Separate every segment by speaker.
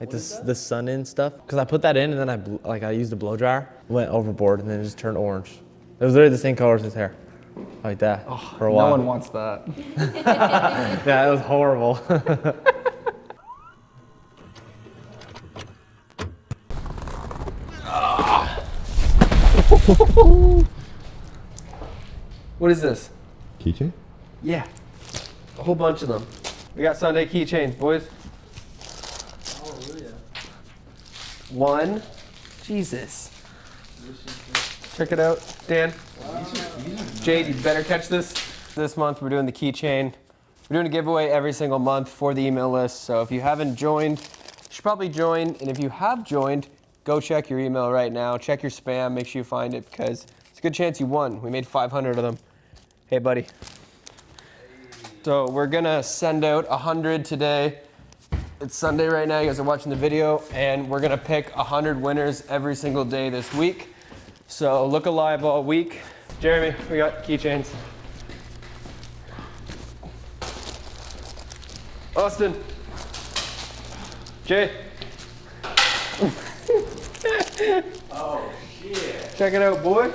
Speaker 1: like this the Sun-In stuff. Cause I put that in and then I blew, like I used a blow dryer, went overboard, and then it just turned orange. It was literally the same color as his hair, like that oh, for a while.
Speaker 2: No one wants that.
Speaker 1: yeah, it was horrible.
Speaker 2: What is this?
Speaker 3: Keychain?
Speaker 2: Yeah. A whole bunch of them. We got Sunday keychains, boys. One. Jesus. Check it out, Dan. Jade, you better catch this. This month we're doing the keychain. We're doing a giveaway every single month for the email list. So if you haven't joined, you should probably join. And if you have joined, go check your email right now. Check your spam. Make sure you find it because it's a good chance you won. We made 500 of them. Hey, buddy. So we're gonna send out 100 today. It's Sunday right now, you guys are watching the video, and we're gonna pick 100 winners every single day this week. So look alive all week. Jeremy, we got keychains. Austin. Jay. oh shit. Check it out, boy.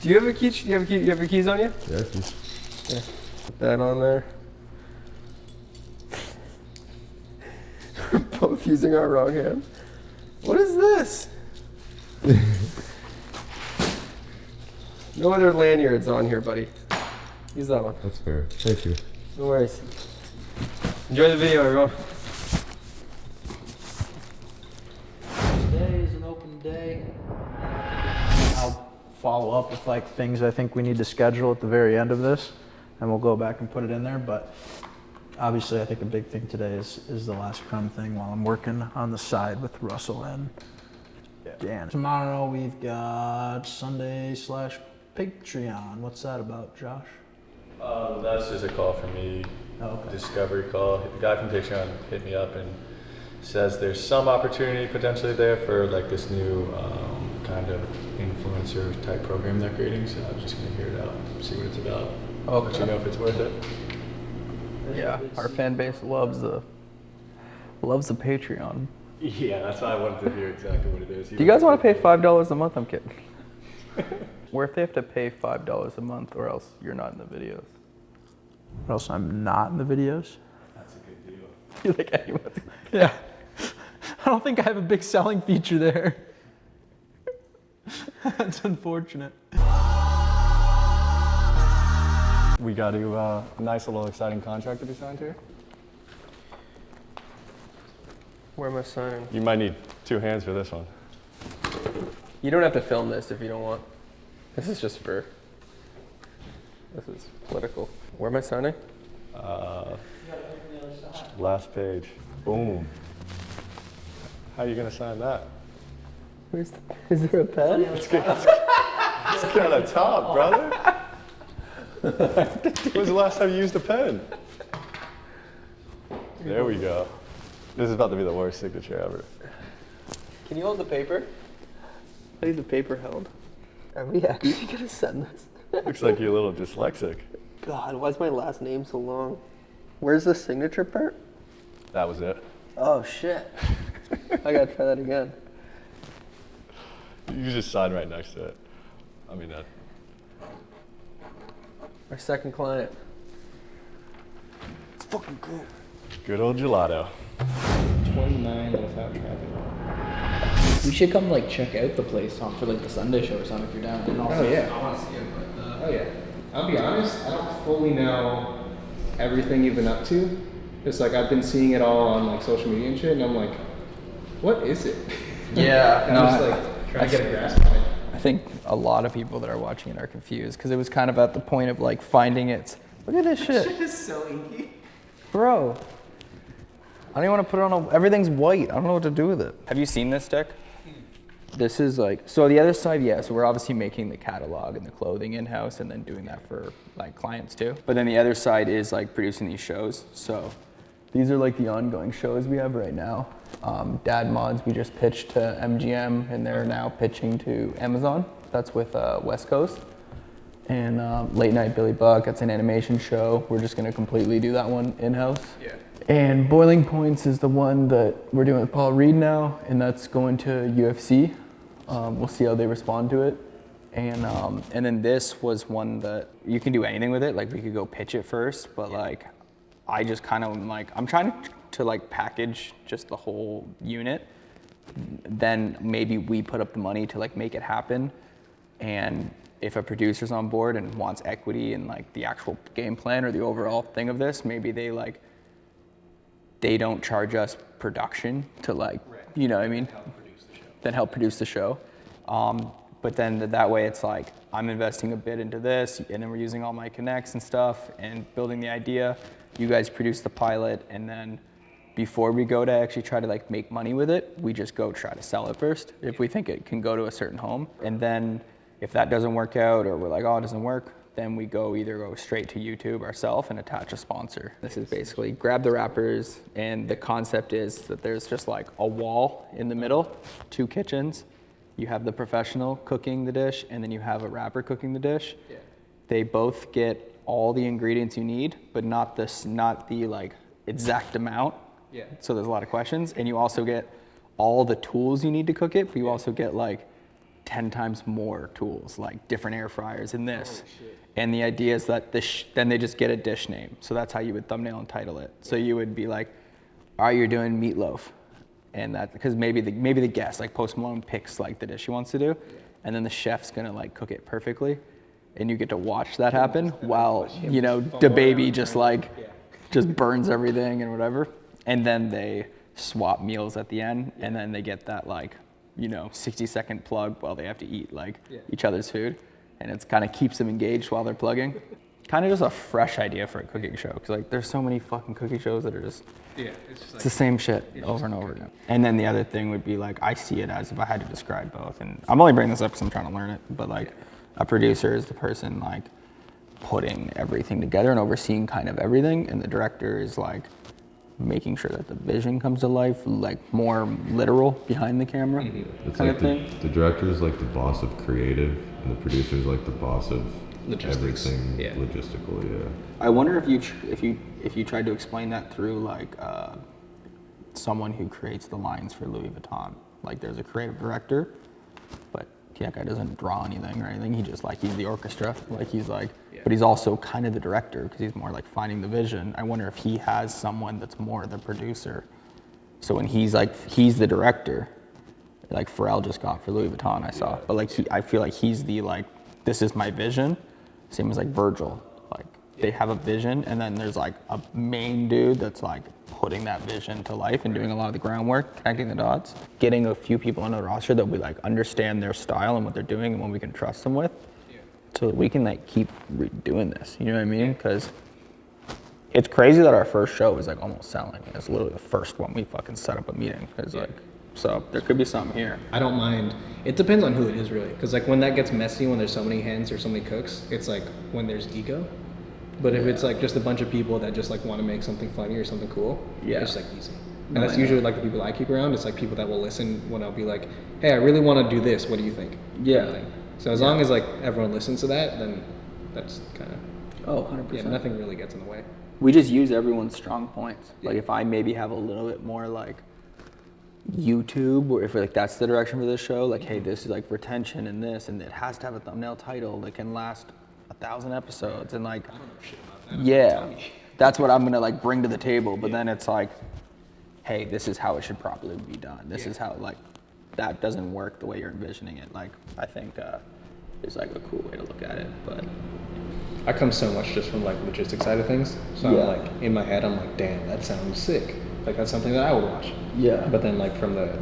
Speaker 2: Do you have a key? You have a key? You have your keys on you?
Speaker 3: Yeah, keys.
Speaker 2: Put that on there. We're both using our wrong hand. What is this? no other lanyards on here, buddy. Use that one.
Speaker 3: That's fair. Thank you.
Speaker 2: No worries. Enjoy the video, everyone.
Speaker 4: Today is an open day. I'll follow up with like things I think we need to schedule at the very end of this, and we'll go back and put it in there. But obviously, I think a big thing today is is the last crumb thing while I'm working on the side with Russell and Dan. Tomorrow we've got Sunday slash Patreon. What's that about, Josh?
Speaker 5: Uh, that's just a call from me,
Speaker 4: Oh, okay.
Speaker 5: discovery call. The guy from Patreon hit me up and says there's some opportunity potentially there for like this new um, kind of influencer type program they're creating. So I'm just gonna hear it out, see what it's about. I'll let you know if it's worth it.
Speaker 2: Yeah, our fan base loves the loves the Patreon.
Speaker 5: Yeah, that's why I wanted to hear exactly what it is.
Speaker 2: Do you guys want to pay five dollars a month? I'm kidding. Where if they have to pay five dollars a month, or else you're not in the videos.
Speaker 4: Or else I'm not in the videos.
Speaker 5: That's a good deal.
Speaker 2: You're like anyone.
Speaker 4: Yeah. I don't think I have a big selling feature there. That's unfortunate.
Speaker 5: We got a uh, nice little exciting contract to be signed here.
Speaker 2: Where am I signing?
Speaker 5: You might need two hands for this one.
Speaker 2: You don't have to film this if you don't want. This is just for. This is political. Where am I signing?
Speaker 5: Uh, last page. Boom. How are you gonna sign that?
Speaker 2: Where's the, is there a pen?
Speaker 5: Let's get, let's get, let's get on the top, brother. when was the last time you used a pen? There we go. This is about to be the worst signature ever.
Speaker 2: Can you hold the paper? I need the paper held. Are we actually gonna send this?
Speaker 5: Looks like you're a little dyslexic.
Speaker 2: God, why is my last name so long? Where's the signature part?
Speaker 5: That was it.
Speaker 2: Oh shit. I gotta try that again.
Speaker 5: You can just sign right next to it. I mean, that.
Speaker 2: Our second client. It's fucking cool.
Speaker 5: Good old gelato.
Speaker 6: 29 without traffic. We should come like check out the place on for like the Sunday show or something if you're down. And also,
Speaker 7: Oh, yeah.
Speaker 6: I want to see it, but uh,
Speaker 7: Oh yeah. I'll be honest, I don't fully know everything you've been up to. It's like I've been seeing it all on like social media and shit, and I'm like, what is it?
Speaker 6: Yeah,
Speaker 7: and
Speaker 6: no,
Speaker 7: I'm just
Speaker 6: I-
Speaker 7: like trying to get a grasp on it.
Speaker 2: I think a lot of people that are watching it are confused because it was kind of at the point of like finding it. Look at this shit.
Speaker 7: It's so inky.
Speaker 2: Bro. I don't even want to put it on a, everything's white. I don't know what to do with it. Have you seen this deck? This is like, so the other side, yeah, so we're obviously making the catalog and the clothing in-house and then doing that for like clients too. But then the other side is like producing these shows. So these are like the ongoing shows we have right now. Um, Dad Mods, we just pitched to MGM and they're now pitching to Amazon. That's with uh, West Coast. And um, Late Night Billy Buck, that's an animation show. We're just gonna completely do that one in-house.
Speaker 7: Yeah.
Speaker 8: And Boiling Points is the one that we're doing with Paul Reed now, and that's going to UFC. Um, we'll see how they respond to it. And um,
Speaker 2: And then this was one that you can do anything with it. Like we could go pitch it first, but like I just kind of like I'm trying to, to like package just the whole unit. Then maybe we put up the money to like make it happen. And if a producer's on board and wants equity in like the actual game plan or the overall thing of this, maybe they like they don't charge us production to like you know what I mean? Then help produce the show. Um, but then th- that way it's like I'm investing a bit into this, and then we're using all my connects and stuff and building the idea. You guys produce the pilot, and then before we go to actually try to like make money with it, we just go try to sell it first. If we think it can go to a certain home, and then if that doesn't work out or we're like oh it doesn't work, then we go either go straight to YouTube ourselves and attach a sponsor. This is basically grab the rappers, and the concept is that there's just like a wall in the middle, two kitchens. You have the professional cooking the dish, and then you have a rapper cooking the dish. Yeah. They both get all the ingredients you need, but not this, not the like exact amount.
Speaker 7: Yeah.
Speaker 2: So there's a lot of questions, and you also get all the tools you need to cook it, but you also get like 10 times more tools, like different air fryers and this. And the idea is that this, then they just get a dish name. So that's how you would thumbnail and title it. So you would be like, all right, you're doing meatloaf. And that, because maybe the, maybe the guest, like Post Malone picks like the dish he wants to do. And then the chef's gonna like cook it perfectly. And you get to watch that happen while, you know, the baby just like, just burns everything and whatever. And then they swap meals at the end. And then they get that like, you know, 60 second plug while they have to eat like each other's food. And it kind of keeps them engaged while they're plugging. Kind of just a fresh idea for a cooking show. Cause like there's so many fucking cooking shows that are just
Speaker 7: Yeah, it's just
Speaker 2: it's the same shit over and over again. And then the other thing would be like, I see it as if I had to describe both. And I'm only bringing this up because I'm trying to learn it. But like, a producer is the person like putting everything together and overseeing kind of everything. And the director is like making sure that the vision comes to life, like more literal behind the camera
Speaker 3: It's
Speaker 2: kind
Speaker 3: like
Speaker 2: of
Speaker 3: the,
Speaker 2: thing.
Speaker 3: the director is like the boss of creative, and the producer is like the boss of
Speaker 7: Logistics,
Speaker 3: everything
Speaker 7: yeah.
Speaker 3: logistical. Yeah.
Speaker 2: I wonder if you if you if you tried to explain that through like uh, someone who creates the lines for Louis Vuitton. Like there's a creative director, that guy doesn't draw anything or anything. He just like he's the orchestra. Like he's like, but he's also kind of the director because he's more like finding the vision. I wonder if he has someone that's more the producer. So when he's like he's the director, like Pharrell just got for Louis Vuitton, I saw. But like he, I feel like he's the like, this is my vision. Same as like Virgil. Like they have a vision, and then there's like a main dude that's like putting that vision to life and doing a lot of the groundwork, connecting the dots. Getting a few people on the roster that we like understand their style and what they're doing and what we can trust them with, so that we can like keep re- doing this. You know what I mean? Because it's crazy that our first show was like almost selling. It's literally the first one we fucking set up a meeting. Cause like, so there could be something here.
Speaker 7: I don't mind. It depends on who it is, really. Because like when that gets messy, when there's so many hands or so many cooks, it's like when there's ego. But if it's like just a bunch of people that just like want to make something funny or something cool,
Speaker 2: Yeah.
Speaker 7: it's like easy. And
Speaker 2: No,
Speaker 7: that's usually like the people I keep around. It's like people that will listen when I'll be like, "Hey, I really want to do this. What do you think?"
Speaker 2: Yeah.
Speaker 7: Kind of. So as long as like everyone listens to that, then that's kind of
Speaker 2: Oh, 100%.
Speaker 7: yeah. Nothing really gets in the way.
Speaker 2: We just use everyone's strong points. Like if I maybe have a little bit more like YouTube, or if like that's the direction for this show, like hey, mm-hmm. this is like retention and this, and it has to have a thumbnail title that can last a thousand episodes, and like, yeah, that's what I'm gonna like bring to the table. But then it's like, hey, this is how it should properly be done. This is how like that doesn't work the way you're envisioning it. Like I think uh, is like a cool way to look at it, but.
Speaker 7: I come so much just from like logistics side of things. So
Speaker 2: Yeah.
Speaker 7: I'm like in my head, I'm like, damn, that sounds sick. Like that's something that I would watch.
Speaker 2: Yeah.
Speaker 7: But then like from the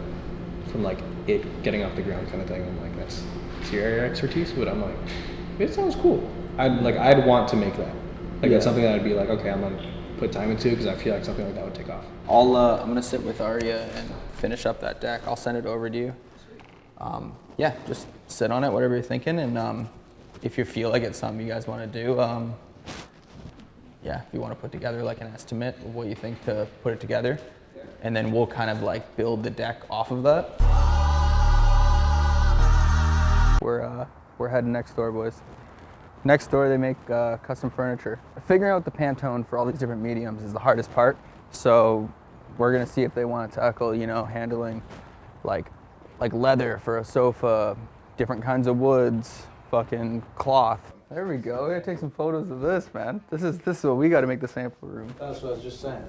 Speaker 7: from like it getting off the ground kind of thing, I'm like, that's it's your area of expertise. But I'm like, it sounds cool. I'd like I'd want to make that. Like that's something that I'd be like, okay, I'm gonna put time into because I feel like something like that would take off.
Speaker 2: I'll uh, I'm gonna sit with Arya and finish up that deck. I'll send it over to you. Um, yeah, just sit on it, whatever you're thinking, and um, if you feel like it's something you guys want to do, um, yeah, if you want to put together like an estimate of what you think to put it together, and then we'll kind of like build the deck off of that. We're uh, we're heading next door, boys. Next door, they make uh, custom furniture. Figuring out the Pantone for all these different mediums is the hardest part. So we're gonna see if they want to tackle, you know, handling like like leather for a sofa, different kinds of woods, fucking cloth. There we go. We gotta take some photos of this, man. This is this is what we gotta make the sample room.
Speaker 9: That's what I was just saying.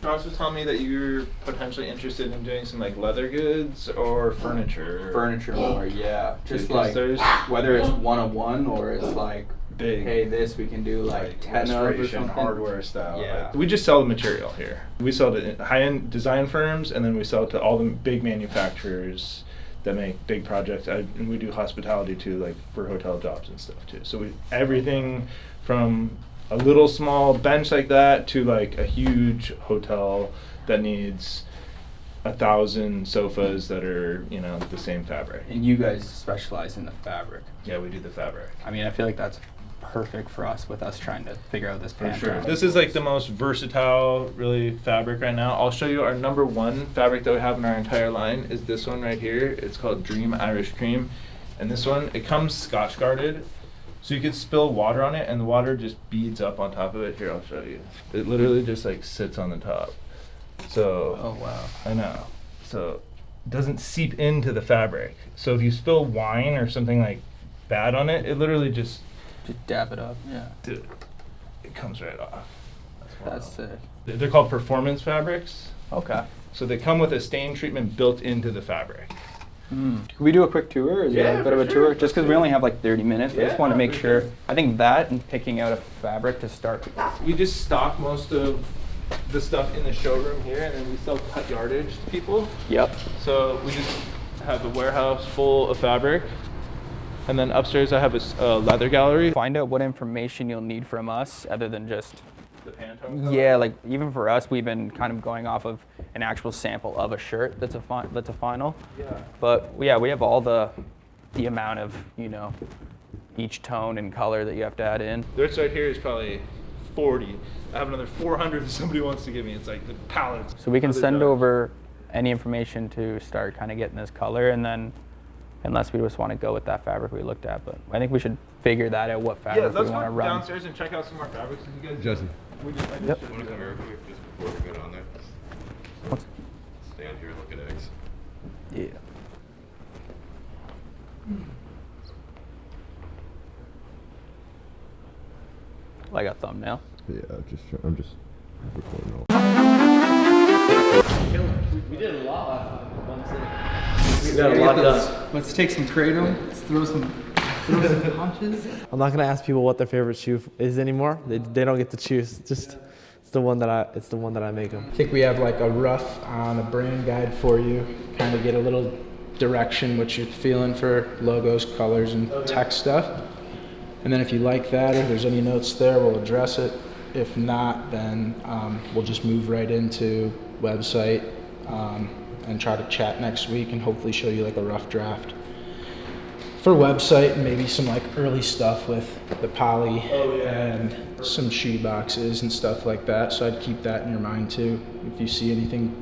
Speaker 10: Josh was telling me that you're potentially interested in doing some like leather goods or furniture.
Speaker 2: Furniture more, yeah. Just
Speaker 10: Because
Speaker 2: like
Speaker 10: there's
Speaker 2: whether it's one on one or it's like,
Speaker 10: big
Speaker 2: hey, this we can do like ten of or something.
Speaker 10: hardware style.
Speaker 2: Yeah.
Speaker 10: Like, we just sell the material here. We sell to high-end design firms, and then we sell it to all the big manufacturers that make big projects. I, and we do hospitality too, like for hotel jobs and stuff too. So we everything from a little small bench like that to like a huge hotel that needs a thousand sofas that are you know the same fabric.
Speaker 2: And you guys specialize in the fabric.
Speaker 10: Yeah, we do the fabric.
Speaker 2: I mean, I feel like that's perfect for us with us trying to figure out this pantry.
Speaker 10: This is like the most versatile, really, fabric right now. I'll show you our number one fabric that we have in our entire line is this one right here. It's called Dream Irish Cream. And this one, it comes scotch guarded. So you could spill water on it and the water just beads up on top of it. Here, I'll show you. It literally just like sits on the top. So,
Speaker 2: Oh wow.
Speaker 10: I know. So it doesn't seep into the fabric. So if you spill wine or something like bad on it, it literally just,
Speaker 2: Just dab it up. Yeah.
Speaker 10: dude, it comes right off.
Speaker 2: That's sick.
Speaker 10: They're they're called performance fabrics.
Speaker 2: Okay.
Speaker 10: So they come with a stain treatment built into the fabric.
Speaker 2: Mm. Can we do a quick tour? Is
Speaker 10: Yeah,
Speaker 2: it a bit
Speaker 10: for
Speaker 2: of a
Speaker 10: sure,
Speaker 2: tour?
Speaker 10: for
Speaker 2: Just because we only have like 30 minutes. I just want to make sure.
Speaker 10: sure.
Speaker 2: I think that and picking out a fabric to start.
Speaker 10: We just stock most of the stuff in the showroom here, and then we sell cut yardage to people.
Speaker 2: Yep.
Speaker 10: So we just have a warehouse full of fabric, and then upstairs I have a leather gallery.
Speaker 2: Find out what information you'll need from us other than just.
Speaker 10: The Pantone
Speaker 2: Yeah, like even for us, we've been kind of going off of an actual sample of a shirt that's a that's a final.
Speaker 10: Yeah.
Speaker 2: But yeah, we have all the the amount of you know each tone and color that you have to add in.
Speaker 10: This right here is probably 40. I have another 400 that somebody wants to give me. It's like the pallets.
Speaker 2: So we can send over any information to start kind of getting this color, and then unless we just want to go with that fabric we looked at, but I think we should figure that out what fabric
Speaker 10: let's
Speaker 2: we want to
Speaker 10: go
Speaker 2: run.
Speaker 10: downstairs and check out some more fabrics. If you guys,
Speaker 3: Justin,
Speaker 10: we just, I just
Speaker 2: Yep.
Speaker 3: want to come here quick just before we go down there?
Speaker 2: What's-
Speaker 3: Stand here and look at eggs.
Speaker 2: Yeah. Like a thumbnail.
Speaker 3: Yeah, just I'm just recording all.
Speaker 1: We did a lot We got a lot done.
Speaker 8: Let's take some kratom. Let's throw some, throw some punches.
Speaker 1: I'm not gonna ask people what their favorite shoe is anymore. They, they don't get to choose. Just it's the one that I it's the one that I make them.
Speaker 4: I think we have like a rough on a brand guide for you. Kind of get a little direction what you're feeling for logos, colors, and text stuff. And then if you like that or there's any notes there, we'll address it. If not, then um, we'll just move right into website um, and try to chat next week and hopefully show you like a rough draft for website and maybe some like early stuff with the poly oh, and some shoe boxes and stuff like that. So I'd keep that in your mind too. If you see anything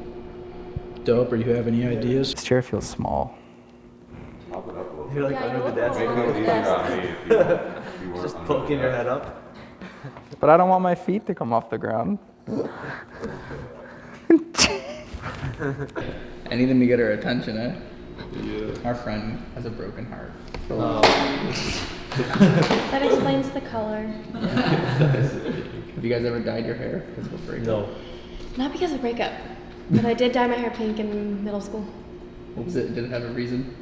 Speaker 4: dope or you have any ideas.
Speaker 2: This chair feels small.
Speaker 1: You're like under the desk, just poking your head up.
Speaker 2: But I don't want my feet to come off the ground. Anything to get her attention, eh? Yeah. Our friend has a broken heart.
Speaker 11: That explains the color.
Speaker 2: Have you guys ever dyed your hair? Because we'll break
Speaker 1: No.
Speaker 11: Not because of breakup, but I did dye my hair pink in middle school.
Speaker 2: What was it, did it have a reason?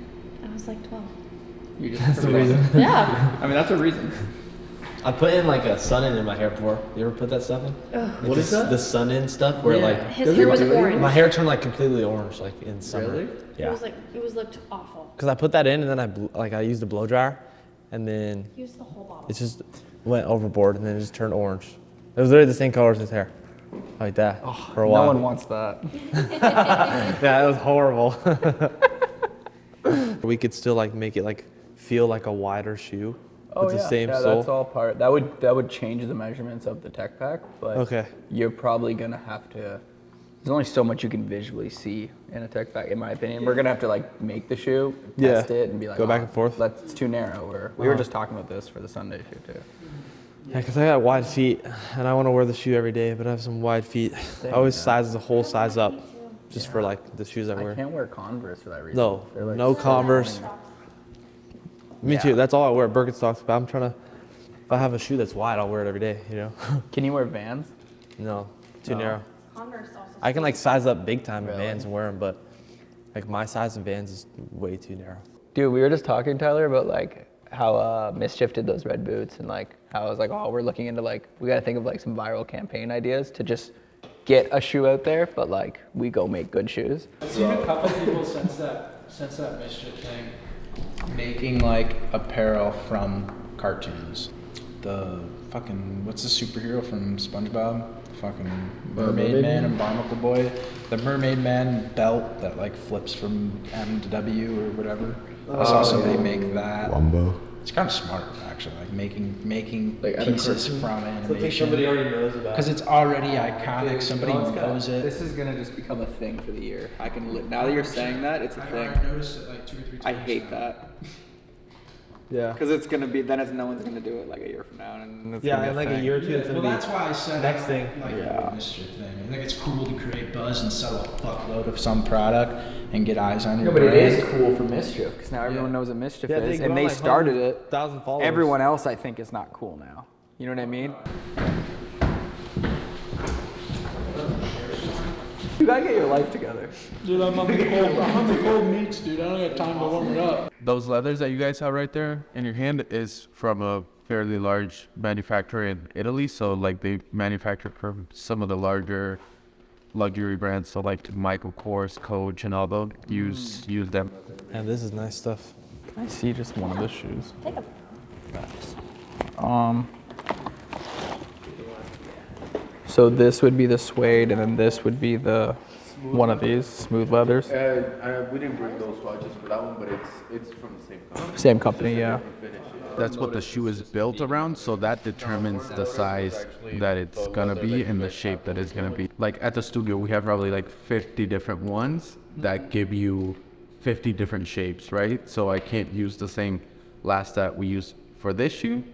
Speaker 11: I was like 12.
Speaker 2: You just
Speaker 1: That's the reason.
Speaker 11: Yeah.
Speaker 2: I mean, that's a reason.
Speaker 1: I put in like a Sun-In in my hair before. You ever put that stuff in?
Speaker 11: Ugh.
Speaker 1: What is that? The Sun-In stuff where like
Speaker 11: His hair was orange.
Speaker 1: my hair turned like completely orange like in summer.
Speaker 2: Really?
Speaker 1: Yeah.
Speaker 11: It was like it was looked awful.
Speaker 1: Because I put that in and then I bl- like I used a blow dryer, and then
Speaker 11: Use the whole bottle.
Speaker 1: it just went overboard and then it just turned orange. It was literally the same color as his hair, like that oh, for a while.
Speaker 2: No
Speaker 1: while.
Speaker 2: one wants that.
Speaker 1: yeah, it was horrible. we could still like make it like feel like a wider shoe with the same
Speaker 2: Oh, yeah,
Speaker 1: sole.
Speaker 2: that's all part. That would that would change the measurements of the tech pack, but
Speaker 1: Okay.
Speaker 2: you're probably gonna have to. There's only so much you can visually see in a tech pack, in my opinion. We're gonna have to like make the shoe,
Speaker 1: Yeah.
Speaker 2: test it, and be like,
Speaker 1: Go back
Speaker 2: "Oh,
Speaker 1: and forth."
Speaker 2: That's too narrow. Or we were
Speaker 1: Uh-huh.
Speaker 2: just talking about this for the Sunday shoe too.
Speaker 1: Yeah, because I got wide feet and I want to wear the shoe every day, but I have some wide feet. I always size the whole size up just for like the shoes I wear.
Speaker 2: I can't wear Converse for that reason.
Speaker 1: No,
Speaker 2: like,
Speaker 1: no Converse. Me
Speaker 2: Yeah.
Speaker 1: too. That's all I wear. Birkenstocks. But I'm trying to. If I have a shoe that's wide, I'll wear it every day. You know.
Speaker 2: Can you wear Vans?
Speaker 1: no, too
Speaker 2: No.
Speaker 1: narrow.
Speaker 11: Converse also.
Speaker 1: I can like size up big time in Vans and wear them, but like my size in Vans is way too narrow.
Speaker 2: Dude, we were just talking, Tyler, about like how uh, MSCHF did those red boots and like how I was like, oh, we're looking into like, we got to think of like some viral campaign ideas to just get a shoe out there, but like we go make good shoes.
Speaker 4: I've seen a couple people since that since that MSCHF thing making like apparel from cartoons. The fucking what's the superhero from SpongeBob? Fucking Mermaid Man and Barnacle Boy. The Mermaid Man belt that like flips from M to W or whatever. I saw somebody make that.
Speaker 3: Wumbo.
Speaker 4: It's kind of smart actually, like making making
Speaker 8: Like
Speaker 4: pieces
Speaker 8: cartoon?
Speaker 4: from
Speaker 1: So I
Speaker 4: animation.
Speaker 1: somebody already knows about.
Speaker 4: Because it's already iconic. Somebody knows it.
Speaker 2: This is gonna just become a thing for the year. I can li- now that you're saying that, it's a thing.
Speaker 4: noticed it like two or three
Speaker 2: I hate that
Speaker 1: Yeah.
Speaker 2: because it's gonna be then it's no one's gonna do it like a year from now, and it's
Speaker 1: Yeah, in like a year or two, it's
Speaker 4: Well,
Speaker 1: gonna
Speaker 4: that's why I said
Speaker 1: next thing.
Speaker 4: Like
Speaker 2: Yeah.
Speaker 4: the MSCHF thing. I think it's cool to create buzz and sell a fuckload of some product and get eyes on your
Speaker 2: No, but it
Speaker 4: brand.
Speaker 2: is cool for MSCHF because now everyone knows what MSCHF
Speaker 1: Yeah,
Speaker 2: is,
Speaker 1: they
Speaker 2: and they
Speaker 1: like
Speaker 2: started it.
Speaker 1: Thousand followers.
Speaker 2: Everyone else, I think, is not cool now. You know what I mean? You gotta get your life together.
Speaker 4: Dude, I'm on the cold. I'm on the cold meats, dude. I don't got time to warm it up.
Speaker 12: Those leathers that you guys have right there in your hand is from a fairly large manufacturer in Italy. So like they manufacture from some of the larger luxury brands. So like Michael Kors, Coach, and all those use use them.
Speaker 1: And this is nice stuff.
Speaker 2: Can I see just one of the shoes. Um. So this would be the suede, and then this would be the one of these smooth leathers.
Speaker 13: Uh, we didn't bring those watches for that one, but it's it's from the same company.
Speaker 2: Same company, yeah.
Speaker 12: That's what the shoe is built around. So that determines the size that it's gonna be and the shape that it's gonna be. Like at the studio, we have probably like 50 different ones that give you 50 different shapes, right? So I can't use the same last that we use for this shoe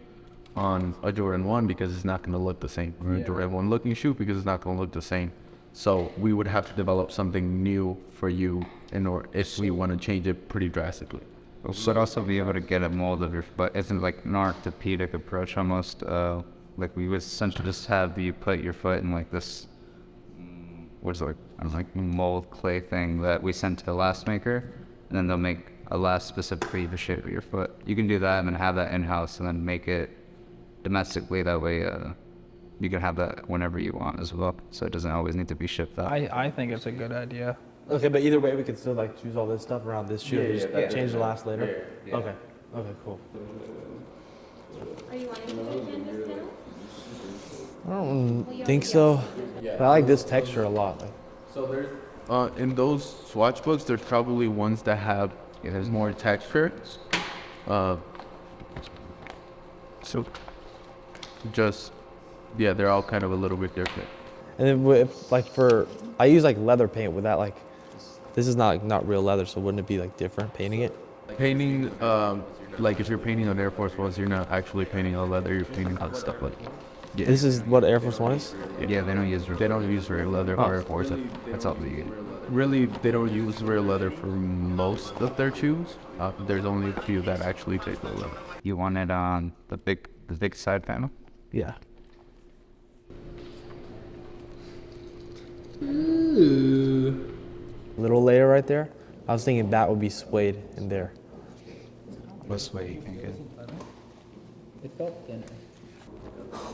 Speaker 12: on a Jordan 1 because it's not going to look the same. Or a Jordan 1 looking shoe because it's not going to look the same. So we would have to develop something new for you in order if we want to change it pretty drastically.
Speaker 14: We should also be able to get a mold of your foot. Isn't like an orthopedic approach almost. Uh, like we would essentially just have you put your foot in like this, mm, what's it like, I don't know, like mold clay thing that we send to the last maker, and then they'll make a last specific for you the shape of your foot. You can do that and then have that in house and then make it domestically. That way, uh, you can have that whenever you want as well. So it doesn't always need to be shipped out.
Speaker 2: I, I think it's a good idea.
Speaker 1: Okay, but either way, we could still like choose all this stuff around this shoe.
Speaker 13: Yeah,
Speaker 1: and
Speaker 13: yeah, yeah.
Speaker 1: change the last later.
Speaker 13: Yeah, yeah.
Speaker 1: Okay. Okay. Cool.
Speaker 11: Are you wanting to do canvas panel?
Speaker 1: I don't think so. But I like this texture a lot. Like,
Speaker 13: So there's
Speaker 12: Uh, in those swatch books, there's probably ones that have yeah, there's more texture. Uh, so just yeah, they're all kind of a little bit different.
Speaker 1: and then with, like for I use like leather paint with that like this is not not real leather, so wouldn't it be like different painting it?
Speaker 12: Painting, um, like if you're painting on Air Force Ones, you're not actually painting on leather. You're painting on stuff like. Yeah.
Speaker 1: This is what Air Force One is.
Speaker 12: Yeah, they don't use they don't use real leather
Speaker 1: Oh.
Speaker 12: for Air Force. That's all they get. Really, they don't use real leather for most of their shoes. Uh, there's only a few that actually take real leather.
Speaker 14: You want it on the big the big side panel.
Speaker 1: Yeah. Ooh. Little layer right there. I was thinking that would be suede in there.
Speaker 14: What's way you think it?
Speaker 2: It felt thinner.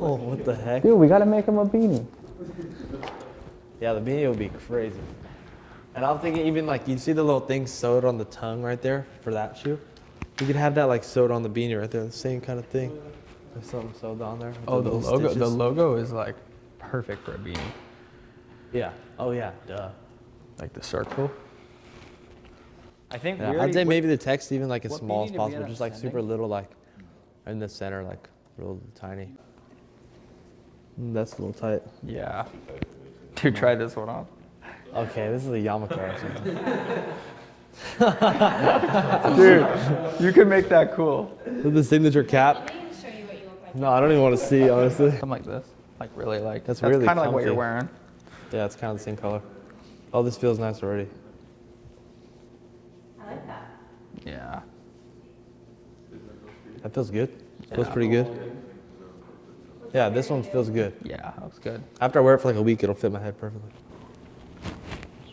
Speaker 1: Oh, what the heck?
Speaker 2: Dude, we gotta make him a beanie.
Speaker 1: Yeah, the beanie would be crazy. And I'm thinking even like you see the little thing sewed on the tongue right there for that shoe. You could have that like sewed on the beanie right there, the same kind of thing. There's something sewed on there.
Speaker 2: Oh, the
Speaker 1: little
Speaker 2: logo. The logo is like perfect for a beanie.
Speaker 1: Yeah. Oh yeah. Duh.
Speaker 2: Like the circle. I think
Speaker 1: Yeah,
Speaker 2: we
Speaker 1: I'd say
Speaker 2: what-
Speaker 1: maybe the text even like as small as possible, just like super little, like in the center, like real tiny. Mm, That's a little tight.
Speaker 2: Yeah. Dude, try this one on.
Speaker 1: Okay, this is a yarmulke or something.
Speaker 2: Dude, you can make that cool.
Speaker 1: This the signature cap. No, I don't even want to see, honestly.
Speaker 2: Something like this. Like really like.
Speaker 1: That's
Speaker 2: That's,
Speaker 1: really
Speaker 2: kind of like what you're wearing.
Speaker 1: Yeah, it's kind of the same color. Oh, this feels nice already.
Speaker 15: I like that.
Speaker 2: Yeah.
Speaker 1: That feels good. Feels pretty good. Yeah, this one feels good.
Speaker 2: Yeah, that looks good.
Speaker 1: After I wear it for like a week, it'll fit my head perfectly.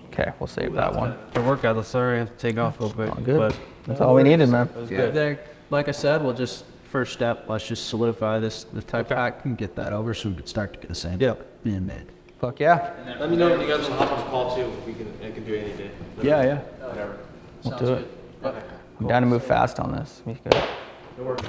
Speaker 2: Okay, we'll save that one.
Speaker 1: The workout, sorry, I have to take off real quick.
Speaker 2: All good. That's all we needed, man.
Speaker 1: Was
Speaker 2: Yeah.
Speaker 1: good.
Speaker 4: There, like I said, we'll just first step. Let's just solidify this the tech pack and get that over so we can start to get the sand
Speaker 1: Yep.
Speaker 4: being made.
Speaker 2: Fuck yeah.
Speaker 1: Let me know if you guys want to hop on a call too. We can, I can do any day.
Speaker 2: Yeah, yeah.
Speaker 1: Whatever.
Speaker 2: We'll do it. I'm down to move fast on this. We good.
Speaker 1: Good work.